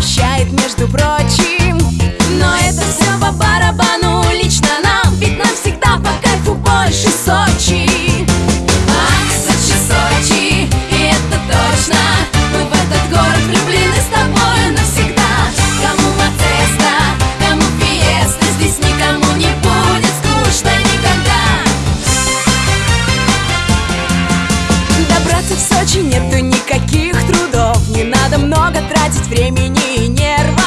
обещает, между прочим. Но это все по барабану лично нам Ведь нам всегда по кайфу больше Сочи. Ах, Сочи, Сочи, и это точно. Мы в этот город влюблены с тобой навсегда. Кому Матеста, кому Фиеста Здесь никому не будет скучно никогда. Добраться в Сочи нету много тратить времени и нервов